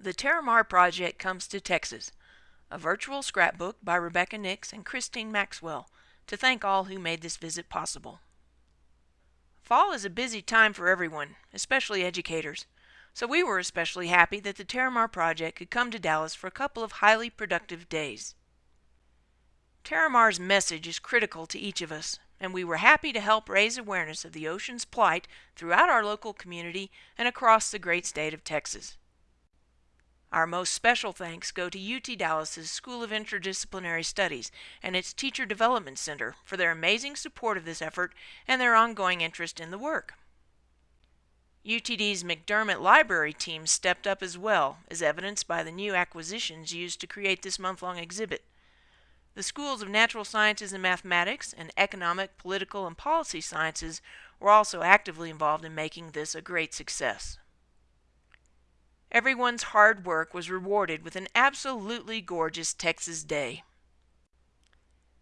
The Terramar Project Comes to Texas, a virtual scrapbook by Rebecca Nix and Christine Maxwell, to thank all who made this visit possible. Fall is a busy time for everyone, especially educators, so we were especially happy that the Terramar Project could come to Dallas for a couple of highly productive days. Terramar's message is critical to each of us, and we were happy to help raise awareness of the ocean's plight throughout our local community and across the great state of Texas. Our most special thanks go to UT Dallas's School of Interdisciplinary Studies and its Teacher Development Center for their amazing support of this effort and their ongoing interest in the work. UTD's McDermott Library team stepped up as well, as evidenced by the new acquisitions used to create this month-long exhibit. The schools of natural sciences and mathematics and economic, political, and policy sciences were also actively involved in making this a great success. Everyone's hard work was rewarded with an absolutely gorgeous Texas day.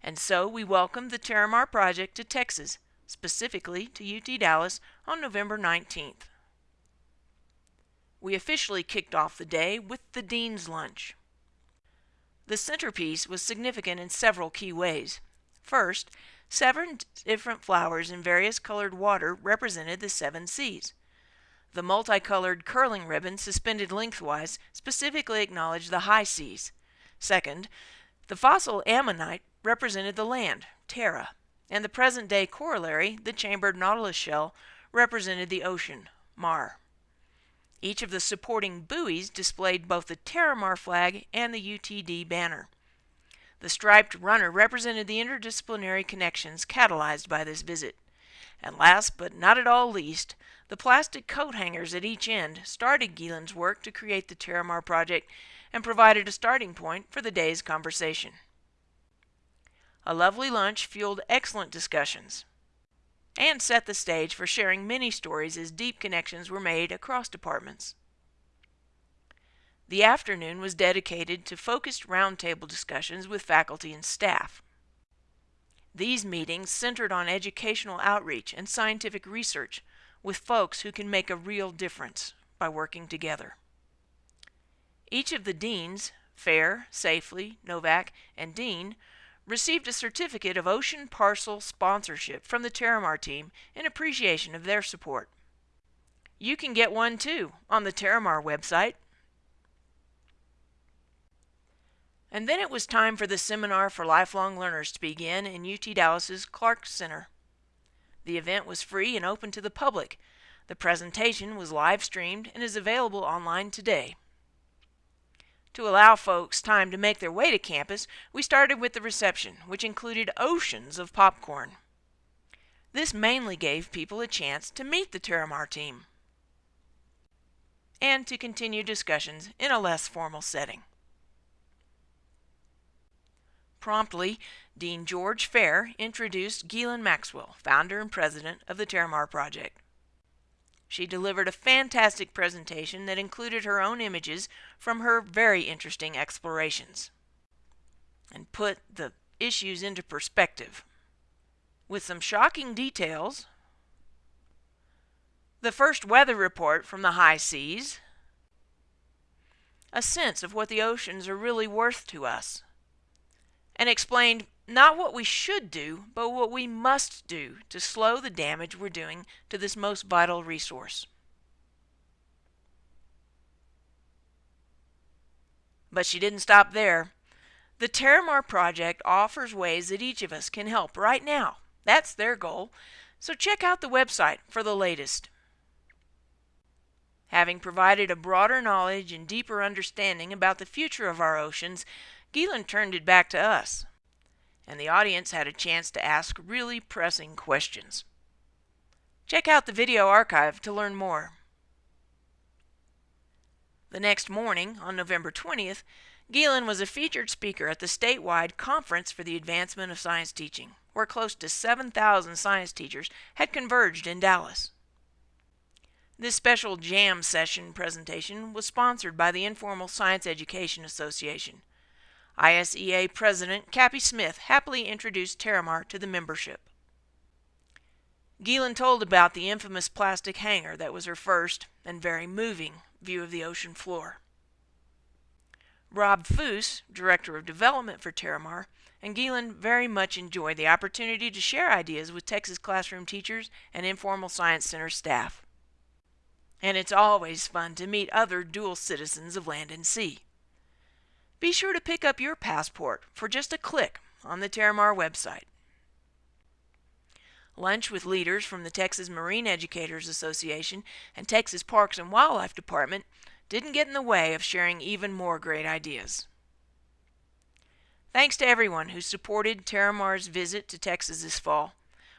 And so we welcomed the Terramar Project to Texas, specifically to UT Dallas, on November 19th. We officially kicked off the day with the Dean's Lunch. The centerpiece was significant in several key ways. First, seven different flowers in various colored water represented the seven seas. The multicolored curling ribbon suspended lengthwise specifically acknowledged the high seas. Second, the fossil ammonite represented the land, terra, and the present-day corollary, the chambered nautilus shell, represented the ocean, mar. Each of the supporting buoys displayed both the Terramar flag and the UTD banner. The striped runner represented the interdisciplinary connections catalyzed by this visit. And last but not at all least, the plastic coat hangers at each end started Ghislaine's work to create the Terramar project and provided a starting point for the day's conversation. A lovely lunch fueled excellent discussions and set the stage for sharing many stories as deep connections were made across departments. The afternoon was dedicated to focused roundtable discussions with faculty and staff. These meetings centered on educational outreach and scientific research with folks who can make a real difference by working together. Each of the deans, Fair, Safely, Novak, and Dean, received a certificate of Ocean Parcel sponsorship from the Terramar team in appreciation of their support. You can get one too on the Terramar website. And then it was time for the seminar for lifelong learners to begin in UT Dallas's Clark Center. The event was free and open to the public. The presentation was live streamed and is available online today. To allow folks time to make their way to campus, we started with the reception, which included oceans of popcorn. This mainly gave people a chance to meet the Terramar team and to continue discussions in a less formal setting. Promptly, Dean George Fair introduced Ghislaine Maxwell, founder and president of the Terramar Project. She delivered a fantastic presentation that included her own images from her very interesting explorations and put the issues into perspective. With some shocking details, the first weather report from the high seas, a sense of what the oceans are really worth to us, and explained not what we should do, but what we must do to slow the damage we're doing to this most vital resource. But she didn't stop there. The Terramar Project offers ways that each of us can help right now. That's their goal. So check out the website for the latest. Having provided a broader knowledge and deeper understanding about the future of our oceans, Ghislaine turned it back to us and the audience had a chance to ask really pressing questions. Check out the video archive to learn more. The next morning, on November 20th, Ghislaine was a featured speaker at the statewide Conference for the Advancement of Science Teaching, where close to 7,000 science teachers had converged in Dallas. This special jam session presentation was sponsored by the Informal Science Education Association, ISEA President Cappy Smith happily introduced Terramar to the membership. Ghislaine told about the infamous plastic hanger that was her first, and very moving, view of the ocean floor. Rob Foos, Director of Development for Terramar, and Ghislaine very much enjoyed the opportunity to share ideas with Texas classroom teachers and informal Science Center staff. And it's always fun to meet other dual citizens of land and sea. Be sure to pick up your passport for just a click on the Terramar website. Lunch with leaders from the Texas Marine Educators Association and Texas Parks and Wildlife Department didn't get in the way of sharing even more great ideas. Thanks to everyone who supported Terramar's visit to Texas this fall.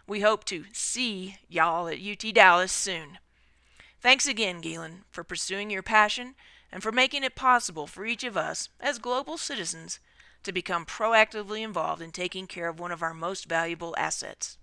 We hope to see y'all at UT Dallas soon. Thanks again, Ghislaine, for pursuing your passion and for making it possible for each of us, as global citizens, to become proactively involved in taking care of one of our most valuable assets.